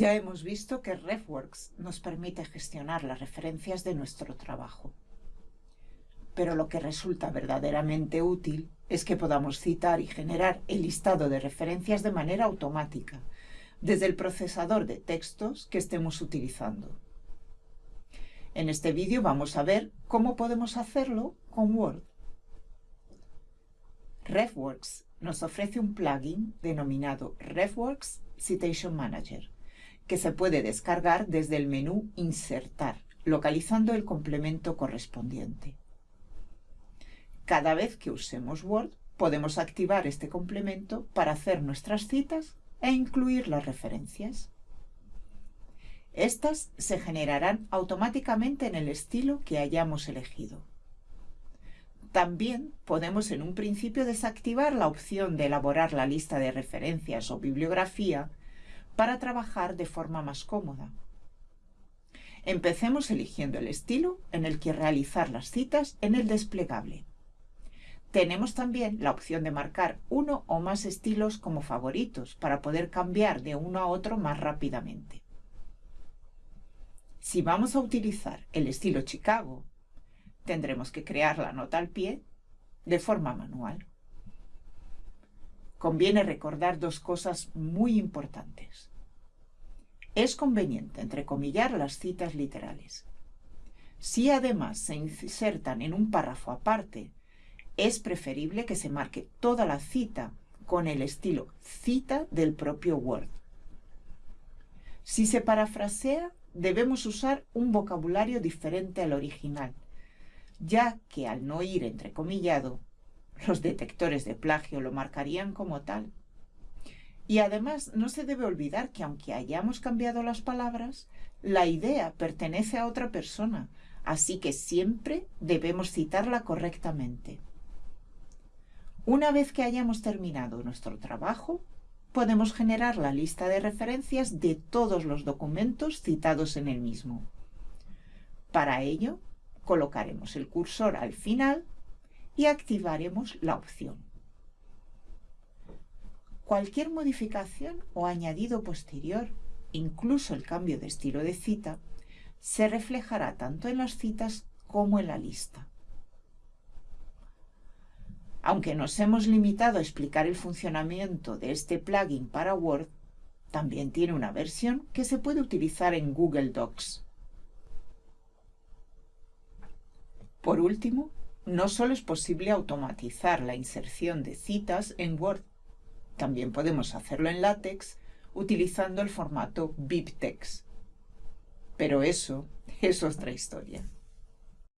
Ya hemos visto que RefWorks nos permite gestionar las referencias de nuestro trabajo. Pero lo que resulta verdaderamente útil es que podamos citar y generar el listado de referencias de manera automática, desde el procesador de textos que estemos utilizando. En este vídeo vamos a ver cómo podemos hacerlo con Word. RefWorks nos ofrece un plugin denominado RefWorks Citation Manager, que se puede descargar desde el menú Insertar, localizando el complemento correspondiente. Cada vez que usemos Word, podemos activar este complemento para hacer nuestras citas e incluir las referencias. Estas se generarán automáticamente en el estilo que hayamos elegido. También podemos en un principio desactivar la opción de elaborar la lista de referencias o bibliografía para trabajar de forma más cómoda. Empecemos eligiendo el estilo en el que realizar las citas en el desplegable. Tenemos también la opción de marcar uno o más estilos como favoritos para poder cambiar de uno a otro más rápidamente. Si vamos a utilizar el estilo Chicago, tendremos que crear la nota al pie de forma manual. Conviene recordar dos cosas muy importantes. Es conveniente entrecomillar las citas literales. Si además se insertan en un párrafo aparte, es preferible que se marque toda la cita con el estilo cita del propio Word. Si se parafrasea, debemos usar un vocabulario diferente al original, ya que al no ir entrecomillado, los detectores de plagio lo marcarían como tal. Y además no se debe olvidar que aunque hayamos cambiado las palabras, la idea pertenece a otra persona, así que siempre debemos citarla correctamente. Una vez que hayamos terminado nuestro trabajo, podemos generar la lista de referencias de todos los documentos citados en el mismo. Para ello, colocaremos el cursor al final y activaremos la opción. Cualquier modificación o añadido posterior, incluso el cambio de estilo de cita, se reflejará tanto en las citas como en la lista. Aunque nos hemos limitado a explicar el funcionamiento de este plugin para Word, también tiene una versión que se puede utilizar en Google Docs. Por último, no solo es posible automatizar la inserción de citas en Word, también podemos hacerlo en LaTeX utilizando el formato BibTeX. Pero eso es otra historia.